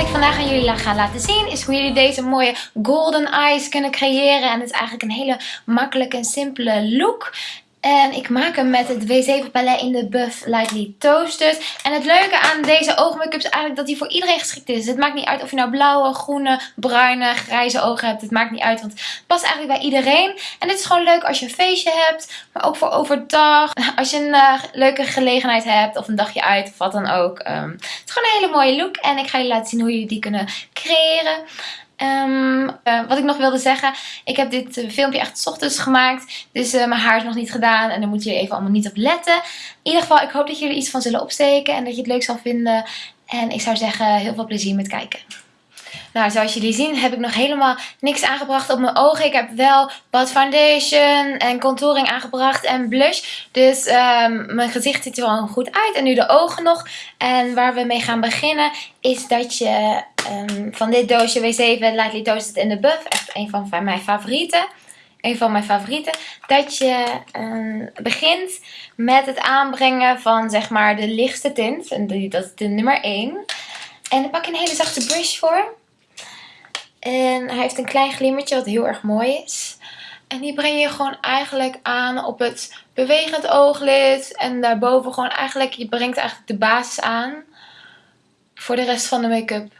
ik vandaag aan jullie ga laten zien is hoe jullie deze mooie golden eyes kunnen creëren. En het is eigenlijk een hele makkelijke en simpele look. En ik maak hem met het W7 palet in de Buff Lightly Toasted. En het leuke aan deze oogmake-up is eigenlijk dat hij voor iedereen geschikt is. Het maakt niet uit of je nou blauwe, groene, bruine, grijze ogen hebt. Het maakt niet uit, want het past eigenlijk bij iedereen. En dit is gewoon leuk als je een feestje hebt, maar ook voor overdag. Als je een uh, leuke gelegenheid hebt of een dagje uit of wat dan ook. Um, het is gewoon een hele mooie look en ik ga je laten zien hoe jullie die kunnen creëren. Um, uh, wat ik nog wilde zeggen. Ik heb dit uh, filmpje echt s ochtends gemaakt. Dus uh, mijn haar is nog niet gedaan. En daar moet je even allemaal niet op letten. In ieder geval, ik hoop dat jullie iets van zullen opsteken. En dat je het leuk zal vinden. En ik zou zeggen, heel veel plezier met kijken. Nou, zoals jullie zien heb ik nog helemaal niks aangebracht op mijn ogen. Ik heb wel wat foundation en contouring aangebracht en blush. Dus um, mijn gezicht ziet er wel goed uit. En nu de ogen nog. En waar we mee gaan beginnen is dat je um, van dit doosje W7 Lightly Toasted in the Buff. Echt een van mijn favorieten. Een van mijn favorieten. Dat je um, begint met het aanbrengen van zeg maar de lichtste tint. En dat is de nummer 1. En daar pak je een hele zachte brush voor. En hij heeft een klein glimmertje wat heel erg mooi is. En die breng je gewoon eigenlijk aan op het bewegend ooglid. En daarboven gewoon eigenlijk, je brengt eigenlijk de basis aan voor de rest van de make-up.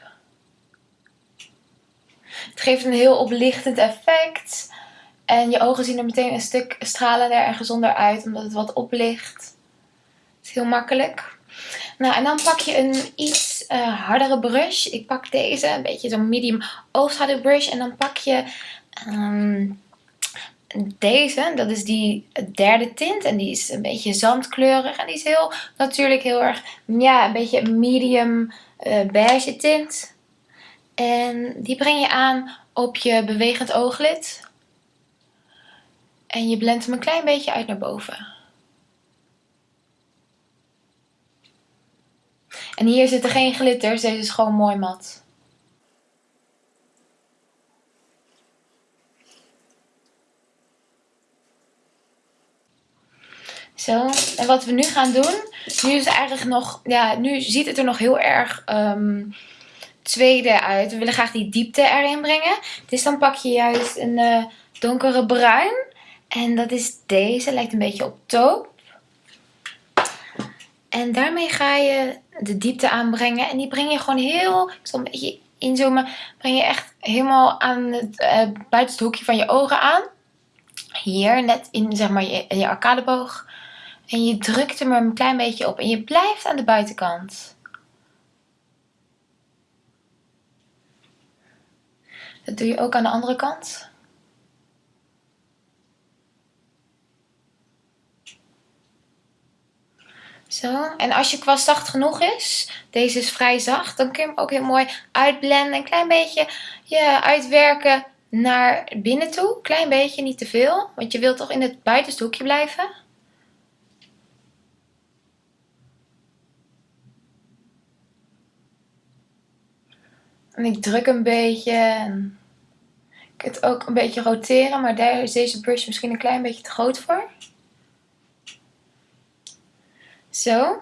Het geeft een heel oplichtend effect. En je ogen zien er meteen een stuk stralender en gezonder uit, omdat het wat oplicht. Het is heel makkelijk. Nou, en dan pak je een iets uh, hardere brush. Ik pak deze, een beetje zo'n medium brush. En dan pak je um, deze. Dat is die derde tint. En die is een beetje zandkleurig. En die is heel natuurlijk heel erg, ja, een beetje medium uh, beige tint. En die breng je aan op je bewegend ooglid. En je blendt hem een klein beetje uit naar boven. En hier zitten geen glitters, deze is gewoon mooi mat. Zo, en wat we nu gaan doen, nu is eigenlijk nog, ja, nu ziet het er nog heel erg um, tweede uit. We willen graag die diepte erin brengen. Dus dan pak je juist een uh, donkere bruin. En dat is deze, lijkt een beetje op taupe. En daarmee ga je de diepte aanbrengen. En die breng je gewoon heel, ik zal een beetje inzoomen, breng je echt helemaal aan het uh, buitenste hoekje van je ogen aan. Hier, net in zeg maar je, je arcadeboog. En je drukt hem er een klein beetje op. En je blijft aan de buitenkant. Dat doe je ook aan de andere kant. Zo, en als je kwast zacht genoeg is, deze is vrij zacht, dan kun je hem ook heel mooi uitblenden. Een klein beetje ja, uitwerken naar binnen toe. Klein beetje, niet te veel, want je wilt toch in het buitenste hoekje blijven. En ik druk een beetje. Ik kan het ook een beetje roteren, maar daar is deze brush misschien een klein beetje te groot voor. Zo.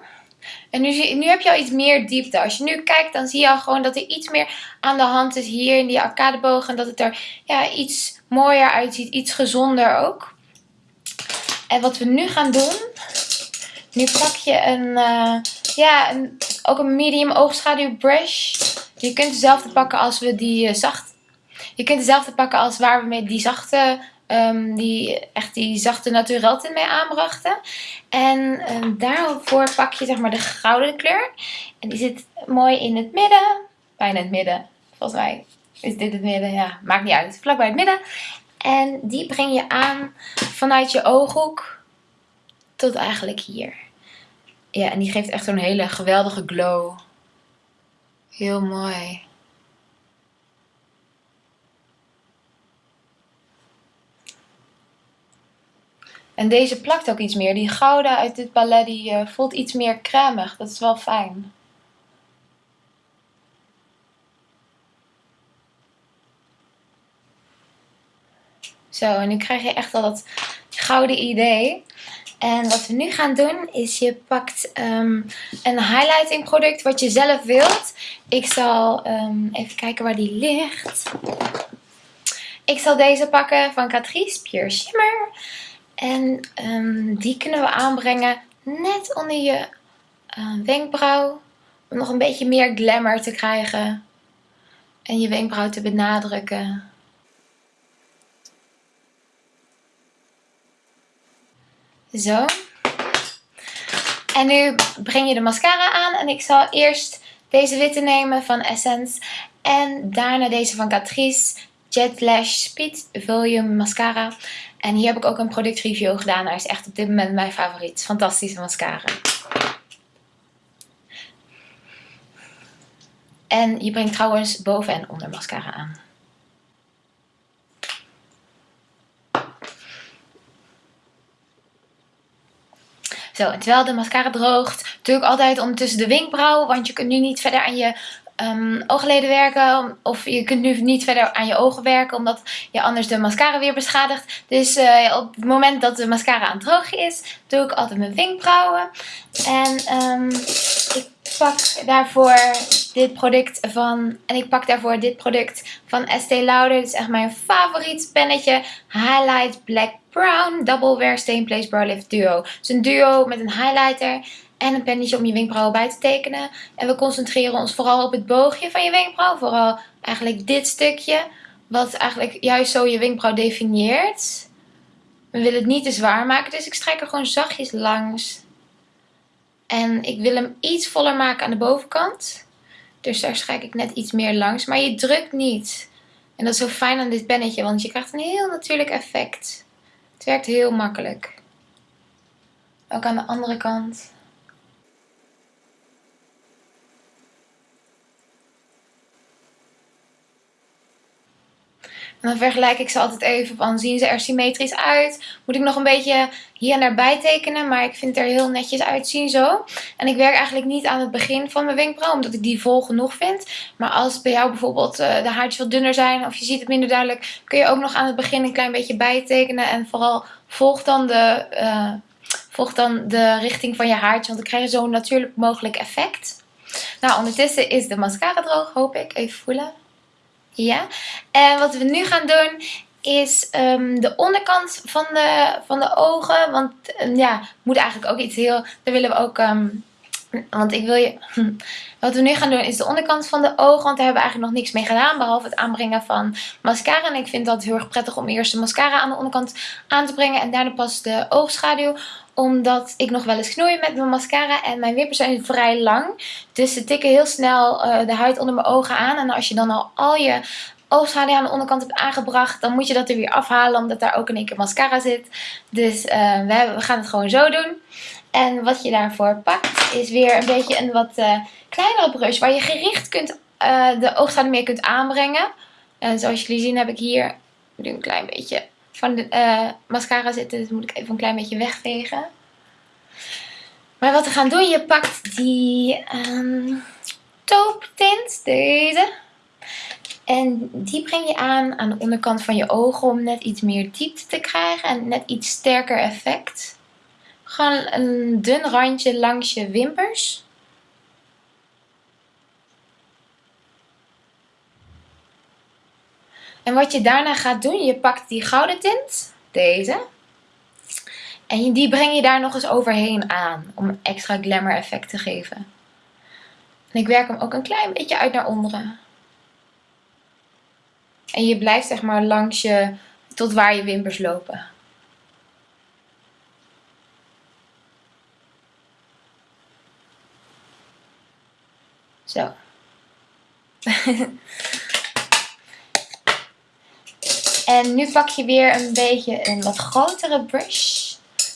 En nu, nu heb je al iets meer diepte. Als je nu kijkt, dan zie je al gewoon dat er iets meer aan de hand is hier in die arcadeboog. En dat het er ja, iets mooier uitziet. Iets gezonder ook. En wat we nu gaan doen. Nu pak je een, uh, ja, een, ook een medium oogschaduw brush. Je kunt dezelfde pakken als we die uh, zacht. Je kunt dezelfde pakken als waar we met die zachte Um, die echt die zachte naturel tint mee aanbrachten. En um, daarvoor pak je zeg maar de gouden kleur. En die zit mooi in het midden. Bijna het midden. Volgens mij is dit het midden. Ja, maakt niet uit. Vlak bij het midden. En die breng je aan vanuit je ooghoek tot eigenlijk hier. Ja, en die geeft echt zo'n hele geweldige glow. Heel mooi. En deze plakt ook iets meer. Die gouden uit dit palet die uh, voelt iets meer cremig. Dat is wel fijn. Zo, en nu krijg je echt al dat gouden idee. En wat we nu gaan doen is je pakt um, een highlighting product wat je zelf wilt. Ik zal um, even kijken waar die ligt. Ik zal deze pakken van Catrice Pure Shimmer. En um, die kunnen we aanbrengen net onder je uh, wenkbrauw. Om nog een beetje meer glamour te krijgen. En je wenkbrauw te benadrukken. Zo. En nu breng je de mascara aan. En ik zal eerst deze witte nemen van Essence. En daarna deze van Catrice. Jet Lash Speed Volume Mascara. En hier heb ik ook een productreview gedaan. Hij is echt op dit moment mijn favoriet. Fantastische mascara. En je brengt trouwens boven en onder mascara aan. Zo, en terwijl de mascara droogt, doe ik altijd ondertussen de wenkbrauw. Want je kunt nu niet verder aan je um, oogleden werken. Of je kunt nu niet verder aan je ogen werken. Omdat je anders de mascara weer beschadigt. Dus uh, op het moment dat de mascara aan het drogen is. Doe ik altijd mijn wenkbrauwen. En um, ik pak daarvoor dit product van... En ik pak daarvoor dit product van Estee Lauder. Dit is echt mijn favoriet pennetje. Highlight Black Brown Double Wear Stain Place Brow Lift Duo. Het is een duo met een highlighter en een pennetje om je wenkbrauwen bij te tekenen. En we concentreren ons vooral op het boogje van je wenkbrauw. Vooral eigenlijk dit stukje, wat eigenlijk juist zo je wenkbrauw definieert. We willen het niet te zwaar maken, dus ik strijk er gewoon zachtjes langs. En ik wil hem iets voller maken aan de bovenkant. Dus daar strijk ik net iets meer langs. Maar je drukt niet. En dat is zo fijn aan dit pennetje, want je krijgt een heel natuurlijk effect. Het werkt heel makkelijk. Ook aan de andere kant. En dan vergelijk ik ze altijd even van, zien ze er symmetrisch uit? Moet ik nog een beetje hier en daar bij tekenen, maar ik vind het er heel netjes uitzien zo. En ik werk eigenlijk niet aan het begin van mijn wenkbrauw, omdat ik die vol genoeg vind. Maar als bij jou bijvoorbeeld uh, de haartjes wat dunner zijn of je ziet het minder duidelijk, kun je ook nog aan het begin een klein beetje bijtekenen. En vooral volg dan de... Uh, volg dan de richting van je haartje, want dan krijg je zo'n natuurlijk mogelijk effect. Nou, ondertussen is de mascara droog, hoop ik. Even voelen. Ja. En wat we nu gaan doen is um, de onderkant van de, van de ogen. Want um, ja, moet eigenlijk ook iets heel... Daar willen we ook... Um, want ik wil je... Wat we nu gaan doen is de onderkant van de ogen. Want daar hebben we eigenlijk nog niks mee gedaan. Behalve het aanbrengen van mascara. En ik vind dat heel erg prettig om eerst de mascara aan de onderkant aan te brengen. En daarna pas de oogschaduw omdat ik nog wel eens knoei met mijn mascara. En mijn wimpers zijn vrij lang. Dus ze tikken heel snel uh, de huid onder mijn ogen aan. En als je dan al al je oogschaduw aan de onderkant hebt aangebracht. Dan moet je dat er weer afhalen. Omdat daar ook in één keer mascara zit. Dus hebben, we, gaan het gewoon zo doen. En wat je daarvoor pakt is weer een beetje een wat uh, kleinere brush. Waar je gericht kunt, de oogschaduw meer kunt aanbrengen. En zoals jullie zien heb ik hier een klein beetje van de uh, mascara zitten. Dus moet ik even een klein beetje wegvegen. Maar wat we gaan doen, je pakt die um, tint, deze. En die breng je aan aan de onderkant van je ogen om net iets meer diepte te krijgen en net iets sterker effect. Gewoon een dun randje langs je wimpers. En wat je daarna gaat doen, je pakt die gouden tint, deze. En die breng je daar nog eens overheen aan, om extra glamour effect te geven. En ik werk hem ook een klein beetje uit naar onderen. En je blijft zeg maar langs je, tot waar je wimpers lopen. Zo. En nu pak je weer een beetje een wat grotere brush.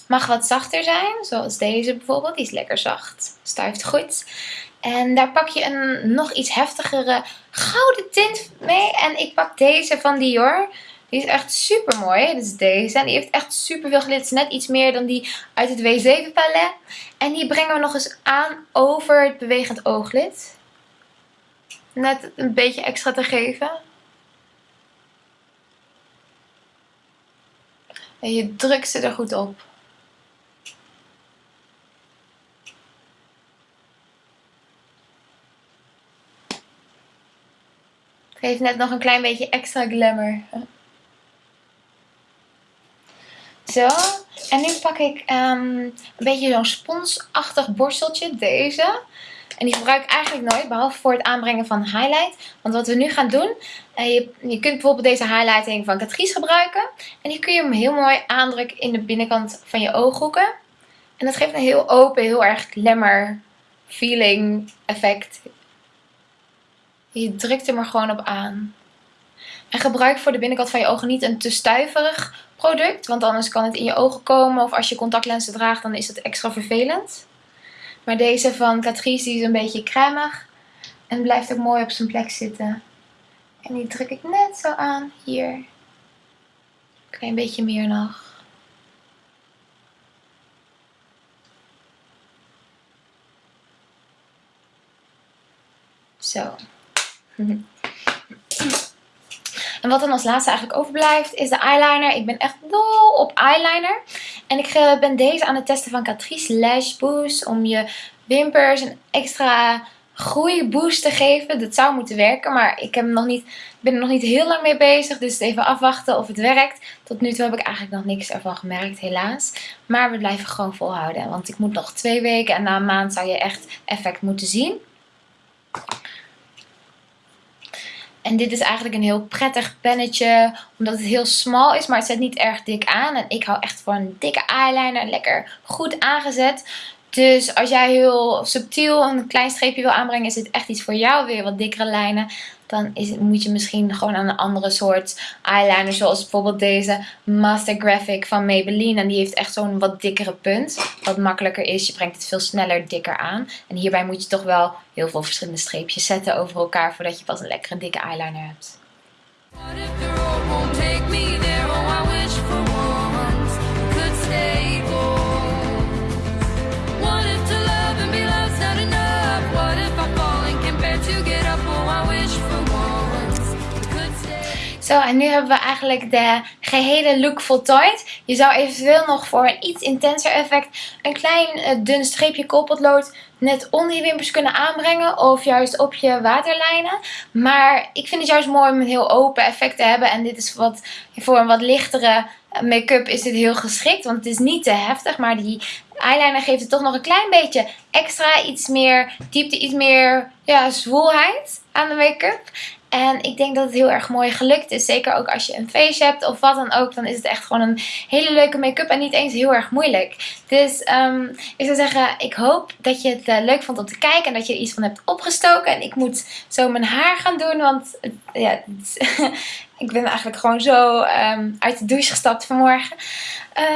Mag wat zachter zijn, zoals deze bijvoorbeeld. Die is lekker zacht, stuift goed. En daar pak je een nog iets heftigere gouden tint mee. En ik pak deze van Dior. Die is echt super mooi. Dit is deze. En die heeft echt super veel glitters. Net iets meer dan die uit het W7 palet. En die brengen we nog eens aan over het bewegend ooglid net een beetje extra te geven. En je drukt ze er goed op. Geef net nog een klein beetje extra glamour. Zo. En nu pak ik ehm, een beetje zo'n sponsachtig borsteltje. Deze. En die gebruik ik eigenlijk nooit, behalve voor het aanbrengen van highlight. Want wat we nu gaan doen, uh, je, je, kunt bijvoorbeeld deze highlighting van Catrice gebruiken. En die kun je hem heel mooi aandrukken in de binnenkant van je ooghoeken. En dat geeft een heel open, heel erg glamour feeling effect. Je drukt hem er gewoon op aan. En gebruik voor de binnenkant van je ogen niet een te stuiverig product. Want anders kan het in je ogen komen. Of als je contactlenzen draagt, dan is het extra vervelend. Maar deze van Catrice is een beetje cremig. En blijft ook mooi op zijn plek zitten. En die druk ik net zo aan hier. Een klein beetje meer nog. Zo. En wat dan als laatste eigenlijk overblijft is de eyeliner. Ik ben echt dol op eyeliner. En ik eh, ben deze aan het testen van Catrice Lash Boost. Om je wimpers een extra groeiboost te geven. Dat zou moeten werken, maar ik heb nog niet, ben er nog niet heel lang mee bezig. Dus even afwachten of het werkt. Tot nu toe heb ik eigenlijk nog niks ervan gemerkt, helaas. Maar we blijven gewoon volhouden. Want ik moet nog twee weken en na een maand zou je echt effect moeten zien. En dit is eigenlijk een heel prettig pennetje. Omdat het heel smal is. Maar het zet niet erg dik aan. En ik hou echt van dikke eyeliner. Lekker goed aangezet. Dus als jij heel subtiel een klein streepje wil aanbrengen. Is dit echt iets voor jou. Je wat dikkere lijnen dan is moet je misschien gewoon aan een andere soort eyeliner. Zoals bijvoorbeeld deze Master Graphic van Maybelline. En die heeft echt zo'n wat dikkere punt. Wat makkelijker is. Je brengt het veel sneller dikker aan. En hierbij moet je toch wel heel veel verschillende streepjes zetten over elkaar. Voordat je pas een lekkere dikke eyeliner hebt. Zo, en nu hebben we eigenlijk de gehele look voltooid. Je zou eventueel nog voor een iets intenser effect een klein uh, dun streepje koolpotlood net onder je wimpers kunnen aanbrengen. Of juist op je waterlijnen. Maar ik vind het juist mooi om een heel open effect te hebben. En dit is wat, voor een wat lichtere make-up is dit heel geschikt. Want het is niet te heftig. Maar die eyeliner geeft het toch nog een klein beetje extra. Iets meer diepte, iets meer ja, zwoelheid aan de make-up. En ik denk dat het heel erg mooi gelukt is. Zeker ook als je een feestje hebt of wat dan ook. Dan is het echt gewoon een hele leuke make-up en niet eens heel erg moeilijk. Dus um, ik zou zeggen, ik hoop dat je het uh, leuk vond om te kijken. En dat je er iets van hebt opgestoken. En ik moet zo mijn haar gaan doen. Want ja, ik ben eigenlijk gewoon zo um, uit de douche gestapt vanmorgen.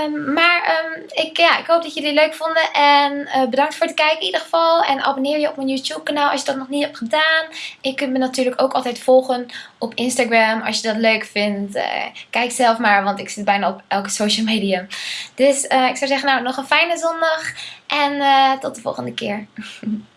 Um, maar um, ik, ja, ik hoop dat jullie het leuk vonden. En uh, bedankt voor het kijken in ieder geval. En abonneer je op mijn YouTube kanaal als je dat nog niet hebt gedaan. Ik kunt me natuurlijk ook altijd volgen op Instagram als je dat leuk vindt. Uh, kijk zelf maar, want ik zit bijna op elke social media. Dus uh, ik zou zeggen, nou nog een fijne zondag. En tot de volgende keer.